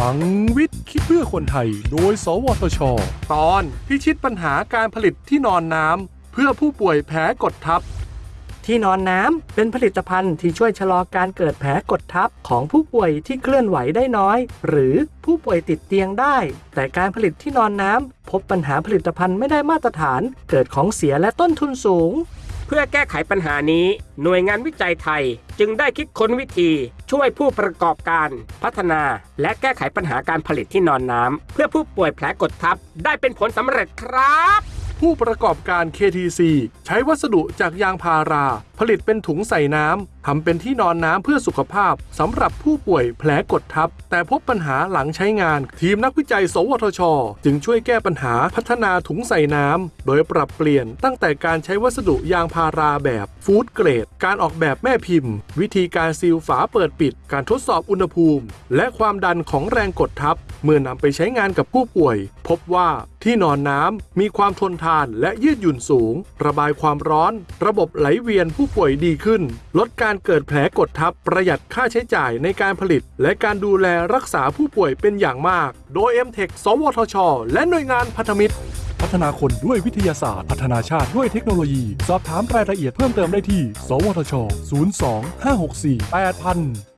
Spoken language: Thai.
ลังวิทย์คิดเพื่อคนไทย โดย สวทช ตอนพิชิตปัญหาการผลิตที่นอนน้ำเพื่อผู้ป่วยแพ้กดทับ ที่นอนน้ำเป็นผลิตภัณฑ์ที่ช่วยชะลอการเกิดแผลกดทับของผู้ป่วยที่เคลื่อนไหวได้น้อย หรือผู้ป่วยติดเตียงได้ แต่การผลิตที่นอนน้ำพบปัญหาผลิตภัณฑ์ไม่ได้มาตรฐาน เกิดของเสียและต้นทุนสูง เพื่อแก้ไขปัญหานี้ หน่วยงานวิจัยไทยจึงได้คิดค้นวิธีช่วยผู้ประกอบการพัฒนา และแก้ไขปัญหาการผลิตที่นอนน้ำเพื่อผู้ป่วยแผลกดทับ ได้เป็นผลสำเร็จครับ ผู้ประกอบการ KTC ใช้วัสดุจากยางพารา ผลิตเป็นถุงใส่น้ำ ทำเป็นที่นอนน้ำเพื่อสุขภาพสำหรับผู้ป่วยแผลกดทับ แต่พบปัญหาหลังใช้งาน ทีมนักวิจัย สวทช จึงช่วยแก้ปัญหาพัฒนาถุงใส่น้ำ โดยปรับเปลี่ยนตั้งแต่การใช้วัสดุยางพาราแบบฟู้ดเกรด การออกแบบแม่พิมพ์ วิธีการซีลฝาเปิดปิด การทดสอบอุณหภูมิ และความดันของแรงกดทับ เมื่อนำไปใช้งานกับผู้ป่วย พบว่าที่นอนน้ำมีความทนทานและยืดหยุ่นสูง ระบายความร้อน ระบบไหลเวียนผู้ป่วยดีขึ้น ลดการเกิดแผลกดทับประหยัดค่าใช้จ่ายในการผลิต และการดูแลรักษาผู้ป่วยเป็นอย่างมาก โดย m t e c h สวทช และหน่วยงานพันธมิตร พัฒนาคนด้วยวิทยาศาสตร์ พัฒนาชาติด้วยเทคโนโลยี สอบถามรายละเอียดเพิ่มเติมได้ที่ สวทช 02 564 8000